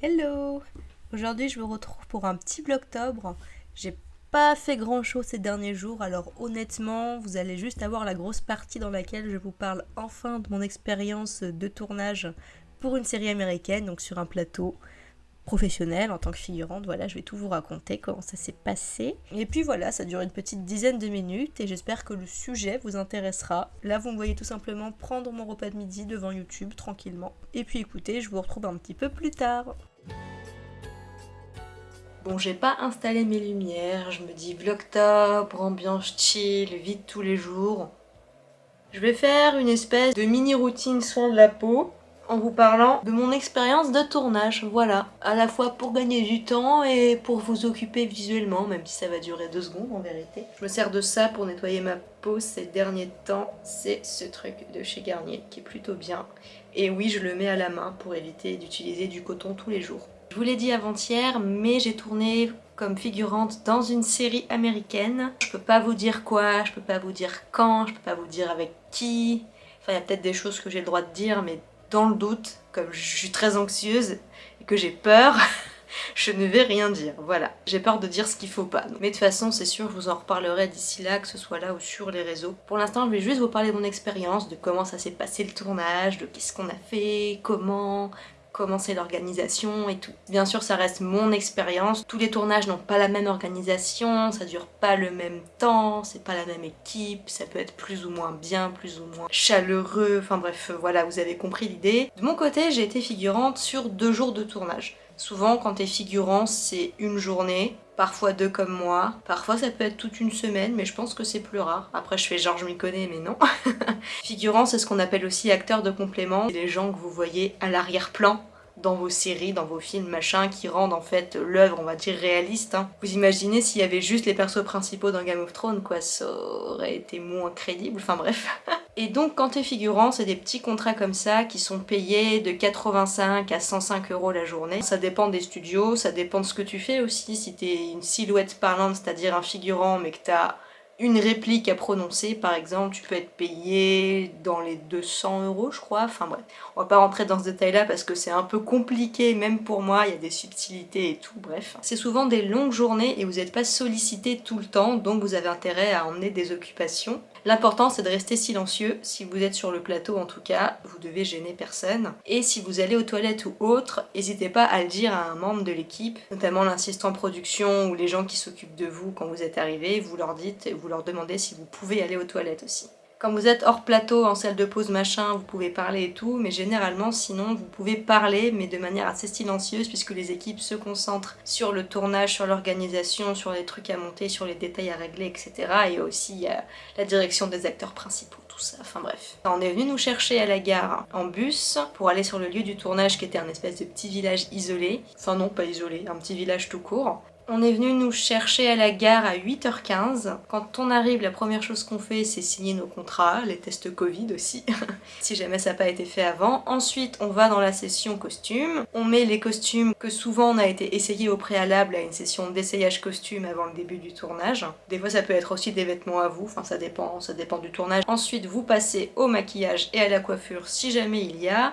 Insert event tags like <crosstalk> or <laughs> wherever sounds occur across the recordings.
Hello Aujourd'hui je vous retrouve pour un petit vlogtobre. J'ai pas fait grand chose ces derniers jours, alors honnêtement, vous allez juste avoir la grosse partie dans laquelle je vous parle enfin de mon expérience de tournage pour une série américaine, donc sur un plateau professionnel en tant que figurante. Voilà, je vais tout vous raconter comment ça s'est passé. Et puis voilà, ça dure une petite dizaine de minutes et j'espère que le sujet vous intéressera. Là, vous me voyez tout simplement prendre mon repas de midi devant YouTube tranquillement. Et puis écoutez, je vous retrouve un petit peu plus tard. Bon, j'ai pas installé mes lumières, je me dis vlogtober, ambiance chill, vide tous les jours. Je vais faire une espèce de mini routine soin de la peau en vous parlant de mon expérience de tournage, voilà. À la fois pour gagner du temps et pour vous occuper visuellement, même si ça va durer deux secondes en vérité. Je me sers de ça pour nettoyer ma peau ces derniers temps, c'est ce truc de chez Garnier qui est plutôt bien. Et oui, je le mets à la main pour éviter d'utiliser du coton tous les jours. Je vous l'ai dit avant-hier, mais j'ai tourné comme figurante dans une série américaine. Je peux pas vous dire quoi, je peux pas vous dire quand, je peux pas vous dire avec qui. Enfin, il y a peut-être des choses que j'ai le droit de dire, mais dans le doute, comme je suis très anxieuse et que j'ai peur, <laughs> <laughs> je ne vais rien dire, voilà. J'ai peur de dire ce qu'il faut pas. Mais de toute façon, c'est sûr, je vous en reparlerai d'ici là, que ce soit là ou sur les réseaux. Pour l'instant, je vais juste vous parler de mon expérience, de comment ça s'est passé le tournage, de qu'est-ce qu'on a fait, comment, comment c'est l'organisation et tout. Bien sûr, ça reste mon expérience. Tous les tournages n'ont pas la même organisation, ça dure pas le même temps, c'est pas la même équipe, ça peut être plus ou moins bien, plus ou moins chaleureux, enfin bref, voilà, vous avez compris l'idée. De mon côté, j'ai été figurante sur deux jours de tournage. Souvent, quand t'es figurant, c'est une journée, parfois deux comme moi. Parfois ça peut être toute une semaine, mais je pense que c'est plus rare. Après je fais genre je m'y connais, mais non. <laughs> Figurant, c'est ce qu'on appelle aussi acteur de complément. Les gens que vous voyez à l'arrière-plan dans vos séries, dans vos films, machin, qui rendent en fait l'œuvre, on va dire, réaliste. Hein. Vous imaginez s'il y avait juste les persos principaux dans Game of Thrones, quoi, ça aurait été moins crédible, enfin bref. <laughs> Et donc quand t'es figurant, c'est des petits contrats comme ça qui sont payés de 85 à 105 euros la journée. Ça dépend des studios, ça dépend de ce que tu fais aussi. Si t'es une silhouette parlante, c'est-à-dire un figurant, mais que t'as une réplique à prononcer, par exemple, tu peux être payé dans les 200 euros, je crois. Enfin bref, on va pas rentrer dans ce détail-là parce que c'est un peu compliqué, même pour moi, il y a des subtilités et tout, bref. C'est souvent des longues journées et vous n'êtes pas sollicité tout le temps, donc vous avez intérêt à emmener des occupations. L'important c'est de rester silencieux, si vous êtes sur le plateau en tout cas, vous devez gêner personne. Et si vous allez aux toilettes ou autre, n'hésitez pas à le dire à un membre de l'équipe, notamment l'assistant production ou les gens qui s'occupent de vous quand vous êtes arrivé, vous leur dites, vous leur demandez si vous pouvez aller aux toilettes aussi. Quand vous êtes hors plateau, en salle de pause, machin, vous pouvez parler et tout, mais généralement, sinon, vous pouvez parler, mais de manière assez silencieuse, puisque les équipes se concentrent sur le tournage, sur l'organisation, sur les trucs à monter, sur les détails à régler, etc. Et aussi la direction des acteurs principaux, tout ça, enfin bref. On est venu nous chercher à la gare en bus pour aller sur le lieu du tournage qui était un espèce de petit village isolé. Enfin non, pas isolé, un petit village tout court. On est venu nous chercher à la gare à 8h15. Quand on arrive, la première chose qu'on fait, c'est signer nos contrats, les tests Covid aussi, <laughs> si jamais ça n'a pas été fait avant. Ensuite, on va dans la session costume. On met les costumes que souvent on a été essayé au préalable à une session d'essayage costume avant le début du tournage. Des fois, ça peut être aussi des vêtements à vous, enfin ça dépend, ça dépend du tournage. Ensuite, vous passez au maquillage et à la coiffure si jamais il y a.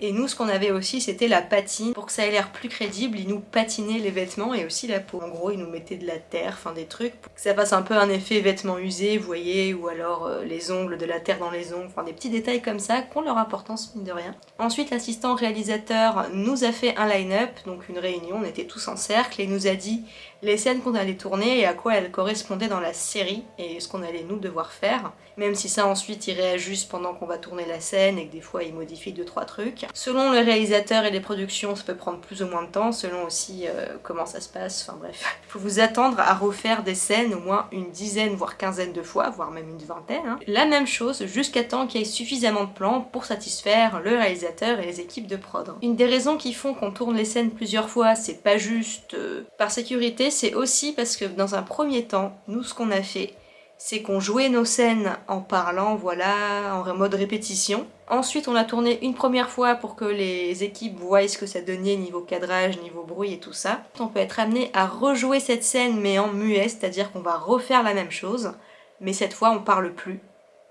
Et nous, ce qu'on avait aussi, c'était la patine. Pour que ça ait l'air plus crédible, ils nous patinaient les vêtements et aussi la peau. En gros, ils nous mettaient de la terre, enfin des trucs, pour que ça fasse un peu un effet vêtements usés, vous voyez, ou alors euh, les ongles, de la terre dans les ongles, enfin des petits détails comme ça, qui ont leur importance, mine de rien. Ensuite, l'assistant réalisateur nous a fait un line-up, donc une réunion, on était tous en cercle, et nous a dit les scènes qu'on allait tourner et à quoi elles correspondaient dans la série et ce qu'on allait nous devoir faire. Même si ça ensuite il réajuste pendant qu'on va tourner la scène et que des fois il modifie 2-3 trucs. Selon le réalisateur et les productions ça peut prendre plus ou moins de temps, selon aussi euh, comment ça se passe, enfin bref. Il faut vous attendre à refaire des scènes au moins une dizaine voire quinzaine de fois, voire même une vingtaine. Hein. La même chose jusqu'à temps qu'il y ait suffisamment de plans pour satisfaire le réalisateur et les équipes de prod. Une des raisons qui font qu'on tourne les scènes plusieurs fois, c'est pas juste euh, par sécurité, c'est aussi parce que dans un premier temps, nous ce qu'on a fait, c'est qu'on jouait nos scènes en parlant, voilà, en mode répétition. Ensuite, on a tourné une première fois pour que les équipes voient ce que ça donnait niveau cadrage, niveau bruit et tout ça. On peut être amené à rejouer cette scène mais en muet, c'est-à-dire qu'on va refaire la même chose, mais cette fois on parle plus.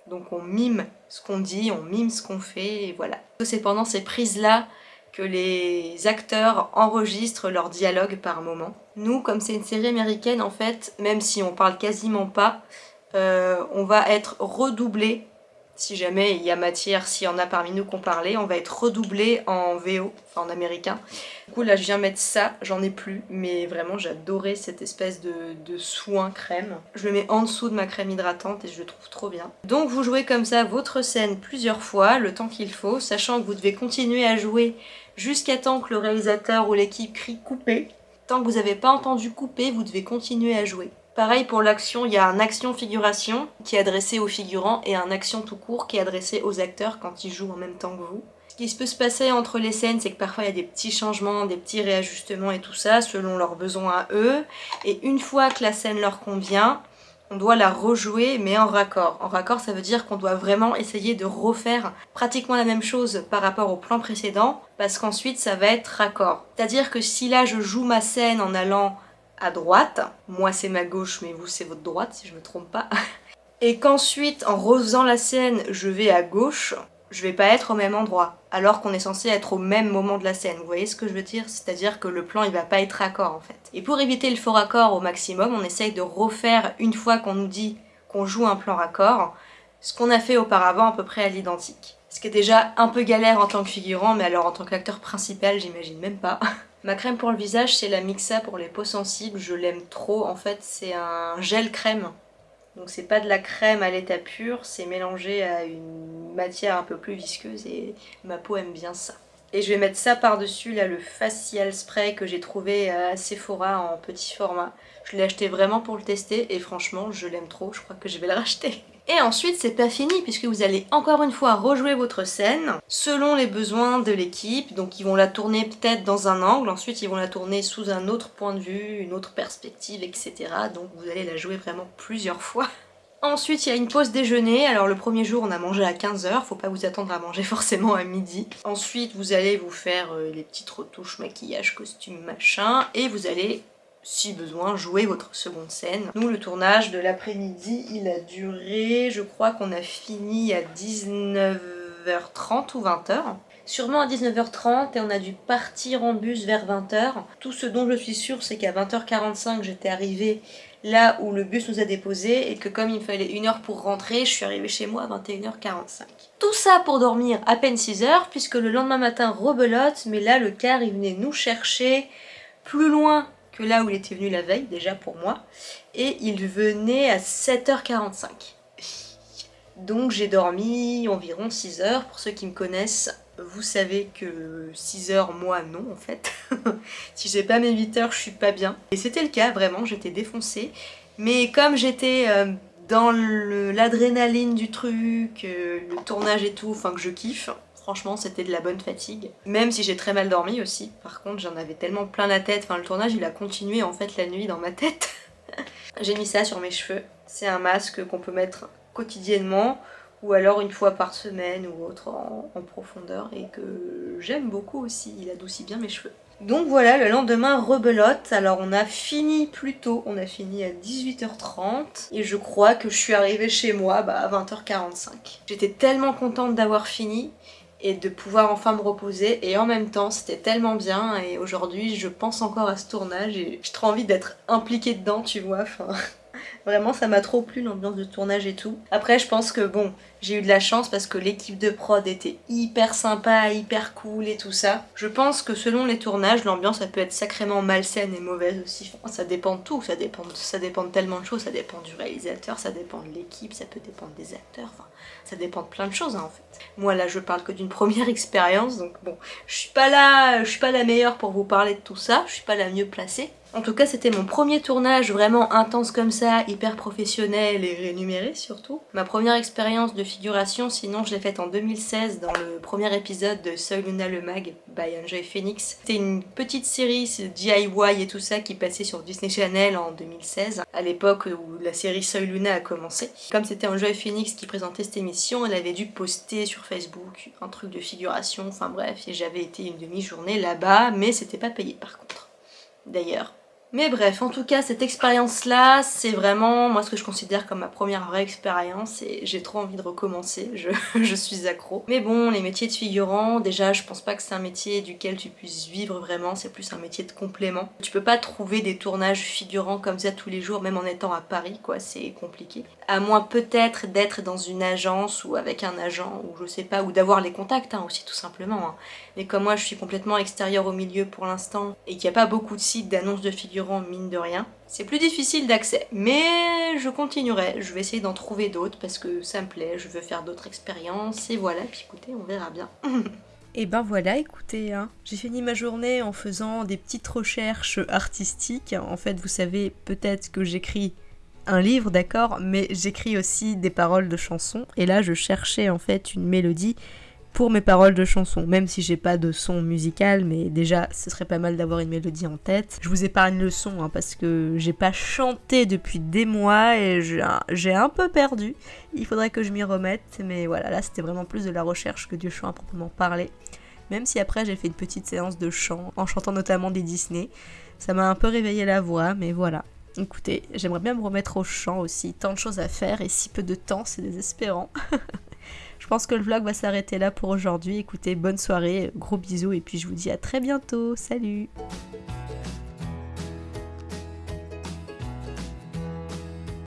Donc on mime ce qu'on dit, on mime ce qu'on fait, et voilà. C'est pendant ces prises-là que les acteurs enregistrent leurs dialogues par moment. Nous, comme c'est une série américaine, en fait, même si on parle quasiment pas, euh, on va être redoublé si jamais il y a matière, s'il y en a parmi nous qu'on parlait, on va être redoublé en VO, en américain. Du coup là je viens mettre ça, j'en ai plus, mais vraiment j'adorais cette espèce de, de, soin crème. Je le mets en dessous de ma crème hydratante et je le trouve trop bien. Donc vous jouez comme ça votre scène plusieurs fois, le temps qu'il faut, sachant que vous devez continuer à jouer jusqu'à temps que le réalisateur ou l'équipe crie couper. Tant que vous n'avez pas entendu couper, vous devez continuer à jouer. Pareil pour l'action, il y a un action-figuration qui est adressé aux figurants et un action tout court qui est adressé aux acteurs quand ils jouent en même temps que vous. Ce qui peut se passer entre les scènes, c'est que parfois il y a des petits changements, des petits réajustements et tout ça, selon leurs besoins à eux. Et une fois que la scène leur convient, on doit la rejouer mais en raccord. En raccord ça veut dire qu'on doit vraiment essayer de refaire pratiquement la même chose par rapport au plan précédent parce qu'ensuite ça va être raccord. C'est-à-dire que si là je joue ma scène en allant à droite. Moi c'est ma gauche mais vous c'est votre droite si je me trompe pas. <laughs> Et qu'ensuite en refaisant la scène je vais à gauche, je vais pas être au même endroit. Alors qu'on est censé être au même moment de la scène. Vous voyez ce que je veux dire? C'est-à-dire que le plan il va pas être raccord en fait. Et pour éviter le faux raccord au maximum, on essaye de refaire une fois qu'on nous dit qu'on joue un plan raccord, ce qu'on a fait auparavant à peu près à l'identique. Ce qui est déjà un peu galère en tant que figurant, mais alors en tant qu'acteur principal, j'imagine même pas. <laughs> Ma crème pour le visage, c'est la Mixa pour les peaux sensibles. Je l'aime trop. En fait, c'est un gel crème. Donc c'est pas de la crème à l'état pur, c'est mélangé à une matière un peu plus visqueuse et ma peau aime bien ça. Et je vais mettre ça par-dessus, là, le facial spray que j'ai trouvé à Sephora en petit format. Je l'ai acheté vraiment pour le tester et franchement, je l'aime trop. Je crois que je vais le racheter. Et ensuite, c'est pas fini puisque vous allez encore une fois rejouer votre scène selon les besoins de l'équipe. Donc ils vont la tourner peut-être dans un angle, ensuite ils vont la tourner sous un autre point de vue, une autre perspective, etc. Donc vous allez la jouer vraiment plusieurs fois. <laughs> Ensuite, il y a une pause déjeuner. Alors le premier jour, on a mangé à 15h. Faut pas vous attendre à manger <laughs> forcément à midi. Ensuite, vous allez vous faire euh, les petites retouches, maquillage, costume, machin. Et vous allez si besoin, jouer votre seconde scène. Nous, le tournage de l'après-midi, il a duré, je crois qu'on a fini à 19h30 ou 20h. Sûrement à 19h30 et on a dû partir en bus vers 20h. Tout ce dont je suis sûre, c'est qu'à 20h45, j'étais arrivée là où le bus nous a déposés et que comme il me fallait une heure pour rentrer, je suis arrivée chez moi à 21h45. Tout ça pour dormir à peine 6 heures puisque le lendemain matin rebelote, mais là le car il venait nous chercher plus loin que là où il était venu la veille, déjà pour moi. Et il venait à 7h45. Donc j'ai dormi environ 6 heures. Pour ceux qui me connaissent, vous savez que 6 heures, moi non en fait. <laughs> si j'ai pas mes 8 heures, je suis pas bien. Et c'était le cas, vraiment, j'étais défoncée. Mais comme j'étais euh, dans l'adrénaline du truc, euh, le tournage et tout, enfin que je kiffe, Franchement, c'était de la bonne fatigue. Même si j'ai très mal dormi aussi. Par contre, j'en avais tellement plein la tête. Enfin, le tournage, il a continué en fait la nuit dans ma tête. <laughs> j'ai mis ça sur mes cheveux. C'est un masque qu'on peut mettre quotidiennement ou alors une fois par semaine ou autre en, profondeur et que j'aime beaucoup aussi. Il adoucit bien mes cheveux. Donc voilà, le lendemain, rebelote. Alors on a fini plus tôt, on a fini à 18h30 et je crois que je suis arrivée chez moi bah, à 20h45. J'étais tellement contente d'avoir fini et de pouvoir enfin me reposer. Et en même temps c'était tellement bien. Et aujourd'hui je pense encore à ce tournage et j'ai trop envie d'être impliquée dedans tu vois enfin Vraiment, ça m'a trop plu l'ambiance de tournage et tout. Après, je pense que bon, j'ai eu de la chance parce que l'équipe de prod était hyper sympa, hyper cool et tout ça. Je pense que selon les tournages, l'ambiance ça peut être sacrément malsaine et mauvaise aussi. ça dépend de tout, ça dépend de, ça dépend tellement de choses. Ça dépend du réalisateur, ça dépend de l'équipe, ça peut dépendre des acteurs. Enfin, ça dépend de plein de choses hein, en fait. Moi là, je parle que d'une <laughs> première expérience, donc bon, je suis pas là, je suis pas la meilleure pour vous parler de tout ça. Je suis pas la mieux placée. En tout cas, c'était mon premier tournage vraiment intense comme ça, hyper professionnel et rémunéré surtout. Ma première expérience de figuration, sinon je l'ai faite en 2016 dans le premier épisode de Soy Luna le Mag by Enjoy Phoenix. C'était une petite série DIY et tout ça qui passait sur Disney Channel en 2016, à l'époque où la série Soy Luna a commencé. Comme c'était Enjoy Phoenix qui présentait cette émission, elle avait dû poster sur Facebook un truc de figuration, enfin bref, et j'avais été une demi-journée là-bas, mais c'était pas payé par contre. D'ailleurs, Mais bref, en tout cas, cette expérience-là, c'est vraiment moi ce que je considère comme ma première vraie expérience et j'ai trop envie de recommencer, je, <laughs> je, suis accro. Mais bon, les métiers de figurant, déjà, je pense pas que c'est un métier duquel tu puisses vivre vraiment, c'est plus un métier de complément. Tu peux pas trouver des tournages figurants comme ça tous les jours, même en étant à Paris, quoi, c'est compliqué. À moins peut-être d'être dans une agence ou avec un agent, ou je sais pas, ou d'avoir les contacts hein, aussi tout simplement. Hein. Mais comme moi je suis complètement extérieure au milieu pour l'instant, et qu'il n'y a pas beaucoup de sites d'annonces de figurants mine de rien. C'est plus difficile d'accès, mais je continuerai. Je vais essayer d'en trouver d'autres parce que ça me plaît, je veux faire d'autres expériences, et voilà, puis écoutez, on verra bien. <laughs> Et ben voilà, écoutez, hein. j'ai fini ma journée en faisant des petites recherches artistiques. En fait, vous savez peut-être que j'écris un livre, d'accord, mais j'écris aussi des paroles de chansons. Et là, je cherchais en fait une mélodie pour mes paroles de chansons, même si j'ai pas de son musical, mais déjà ce serait pas mal d'avoir une mélodie en tête. Je vous épargne le son hein, parce que j'ai pas chanté depuis des mois et j'ai un peu perdu. Il faudrait que je m'y remette, mais voilà, là c'était vraiment plus de la recherche que du chant à proprement parler. Même si après j'ai fait une petite séance de chant, en chantant notamment des Disney. Ça m'a un peu réveillé la voix, mais voilà. Écoutez, j'aimerais bien me remettre au chant aussi, tant de choses à faire et si peu de temps, c'est désespérant. <laughs> Je pense que le vlog va s'arrêter là pour aujourd'hui. Écoutez, bonne soirée, gros bisous et puis je vous dis à très bientôt. Salut